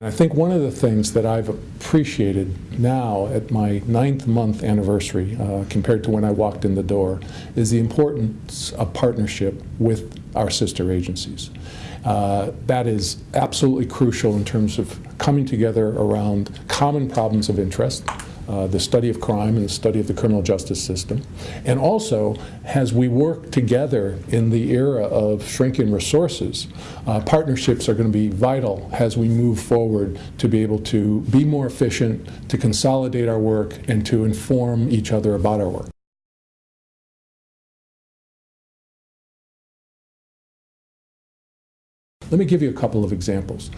I think one of the things that I've appreciated now at my ninth month anniversary uh, compared to when I walked in the door is the importance of partnership with our sister agencies. Uh, that is absolutely crucial in terms of coming together around common problems of interest, uh, the study of crime and the study of the criminal justice system. And also, as we work together in the era of shrinking resources, uh, partnerships are going to be vital as we move forward to be able to be more efficient, to consolidate our work, and to inform each other about our work. Let me give you a couple of examples.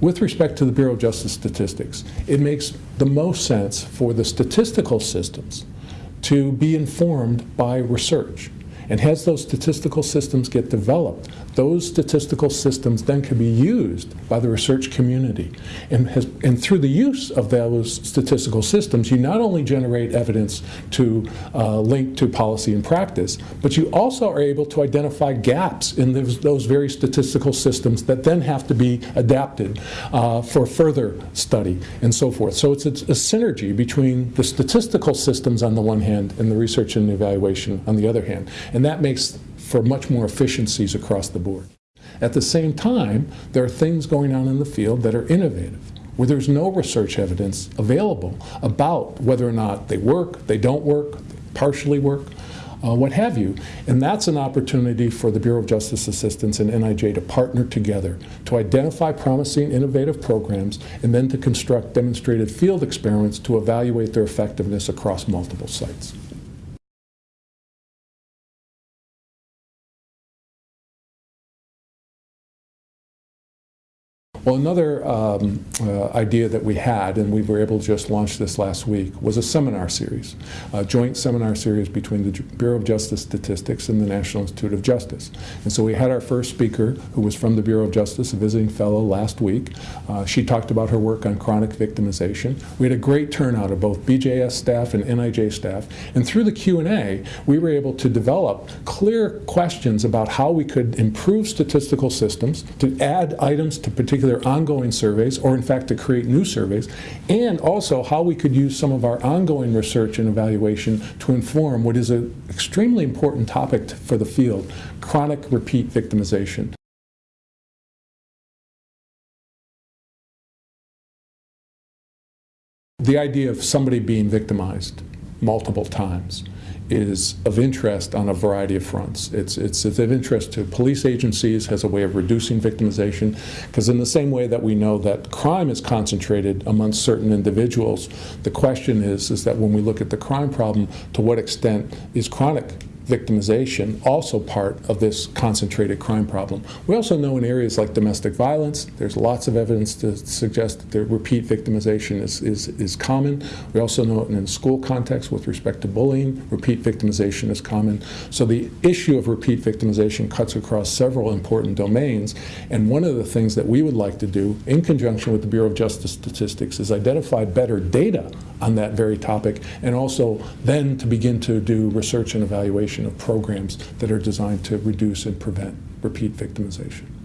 With respect to the Bureau of Justice Statistics, it makes the most sense for the statistical systems to be informed by research. And as those statistical systems get developed, those statistical systems then can be used by the research community. And, has, and through the use of those statistical systems, you not only generate evidence to uh, link to policy and practice, but you also are able to identify gaps in those, those very statistical systems that then have to be adapted uh, for further study and so forth. So it's a, a synergy between the statistical systems on the one hand and the research and evaluation on the other hand. And and that makes for much more efficiencies across the board. At the same time, there are things going on in the field that are innovative, where there's no research evidence available about whether or not they work, they don't work, partially work, uh, what have you. And that's an opportunity for the Bureau of Justice Assistance and NIJ to partner together to identify promising innovative programs and then to construct demonstrated field experiments to evaluate their effectiveness across multiple sites. Well, another um, uh, idea that we had, and we were able to just launch this last week, was a seminar series, a joint seminar series between the Bureau of Justice Statistics and the National Institute of Justice. And so we had our first speaker, who was from the Bureau of Justice, a visiting fellow last week. Uh, she talked about her work on chronic victimization. We had a great turnout of both BJS staff and NIJ staff. And through the Q&A, we were able to develop clear questions about how we could improve statistical systems, to add items to particular either ongoing surveys or in fact to create new surveys, and also how we could use some of our ongoing research and evaluation to inform what is an extremely important topic for the field, chronic repeat victimization. The idea of somebody being victimized multiple times is of interest on a variety of fronts. It's, it's, of interest to police agencies as a way of reducing victimization, because in the same way that we know that crime is concentrated amongst certain individuals, the question is, is that when we look at the crime problem, to what extent is chronic victimization also part of this concentrated crime problem. We also know in areas like domestic violence, there's lots of evidence to suggest that the repeat victimization is, is, is common. We also know in school context with respect to bullying, repeat victimization is common. So the issue of repeat victimization cuts across several important domains. And one of the things that we would like to do in conjunction with the Bureau of Justice Statistics is identify better data on that very topic and also then to begin to do research and evaluation of programs that are designed to reduce and prevent repeat victimization.